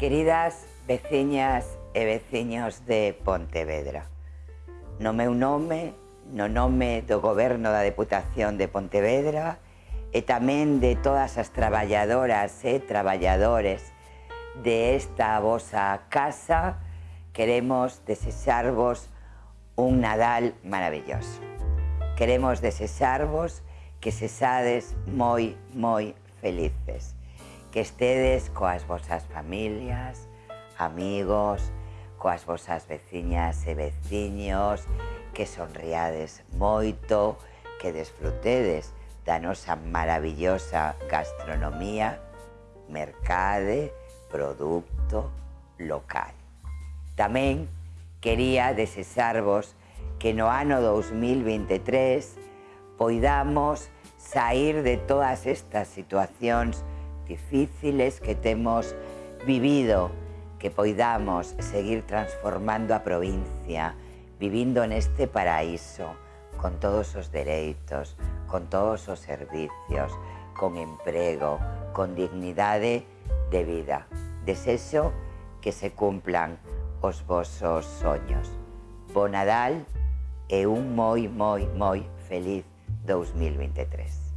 Queridas veciñas e veciños de Pontevedra, no meu nome, no nome do Goberno da Deputación de Pontevedra e tamén de todas as traballadoras e traballadores de esta vosa casa, queremos desexarvos un Nadal maravilloso. Queremos desexarvos que se sades moi, moi felices que estedes coas vosas familias, amigos, coas vosas veciñas e veciños, que sonriades moito, que desfrutedes da nosa maravillosa gastronomía, mercade, produto local. Tamén quería desexarvos que no ano 2023 poidamos sair de todas estas situacións difíciles que temos vivido, que poidamos seguir transformando a provincia, vivindo neste paraíso, con todos os dereitos, con todos os servicios, con emprego, con dignidade de vida. Desexo que se cumplan os vosos soños. Bo Nadal e un moi, moi, moi feliz 2023.